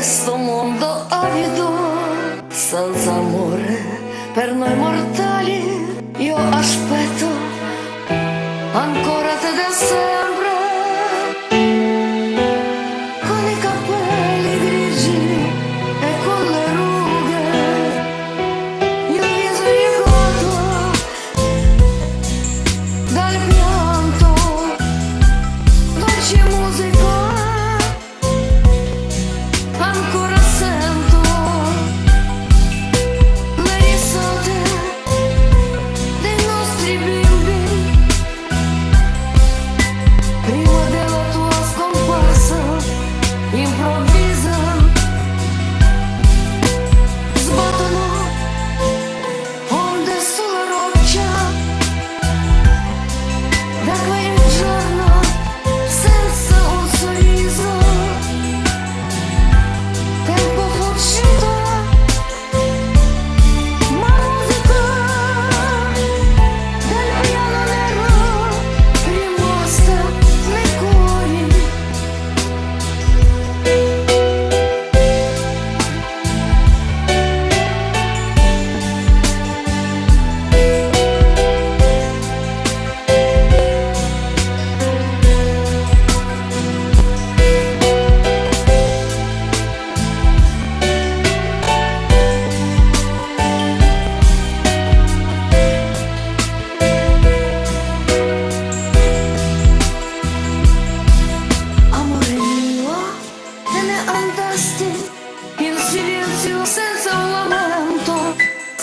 questo mondo avido, senza amore per noi mortali. Io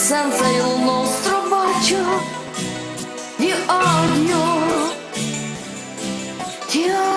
senza il nostro bacio di odio. Ti amo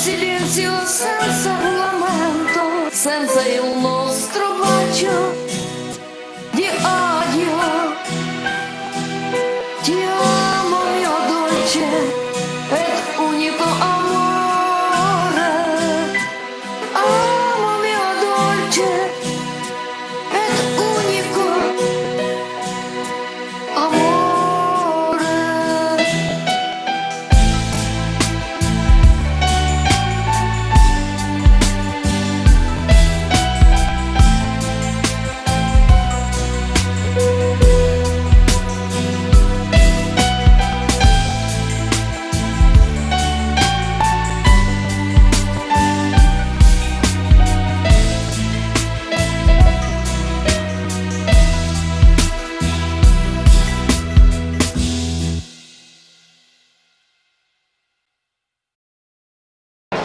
silenzio senza lamento, senza il nostro bacio di odio. Ti amo mio dolce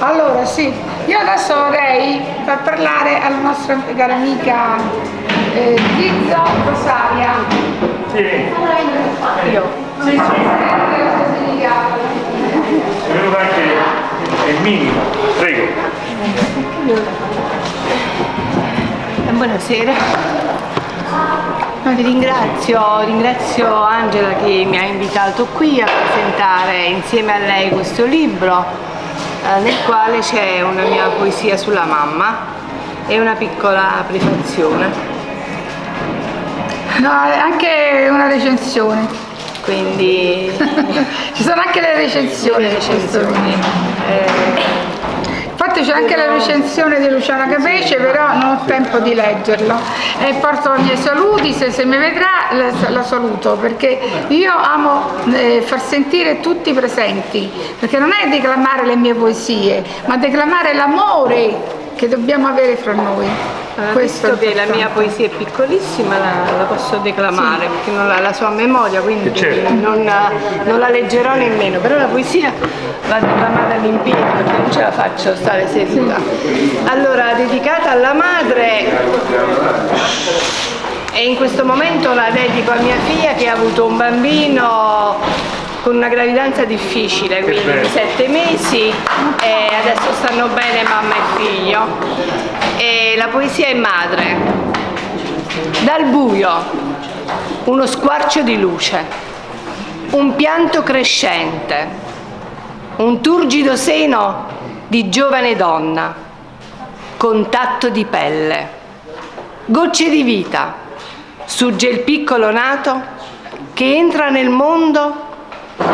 Allora sì, io adesso vorrei far parlare alla nostra cara amica eh, Zizza Rosaria. Sì, Io. sì, sì. È venuto anche il minimo. Prego. Buonasera. No, ti ringrazio, ringrazio Angela che mi ha invitato qui a presentare insieme a lei questo libro nel quale c'è una mia poesia sulla mamma e una piccola prefazione. No, anche una recensione. Quindi Ci sono anche le recensioni. le recensioni. C'è anche la recensione di Luciana Capece, però non ho tempo di leggerlo. E porto i miei saluti, se, se mi vedrà la, la saluto, perché io amo eh, far sentire tutti presenti, perché non è declamare le mie poesie, ma declamare l'amore che dobbiamo avere fra noi. Allora, Questo che la mia poesia è piccolissima la, la posso declamare perché non ha la sua memoria quindi Certo. non, non la leggerò nemmeno. Però la poesia va declamata all'impiego perché non ce la faccio stare seduta. Allora dedicata alla madre e in questo momento la dedico a mia figlia che ha avuto un bambino con una gravidanza difficile, quindi di sette mesi e adesso stanno bene mamma e figlio. E la poesia è madre. Dal buio, uno squarcio di luce, un pianto crescente, un turgido seno di giovane donna, contatto di pelle, gocce di vita, surge il piccolo nato che entra nel mondo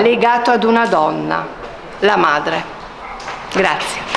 legato ad una donna, la madre. Grazie.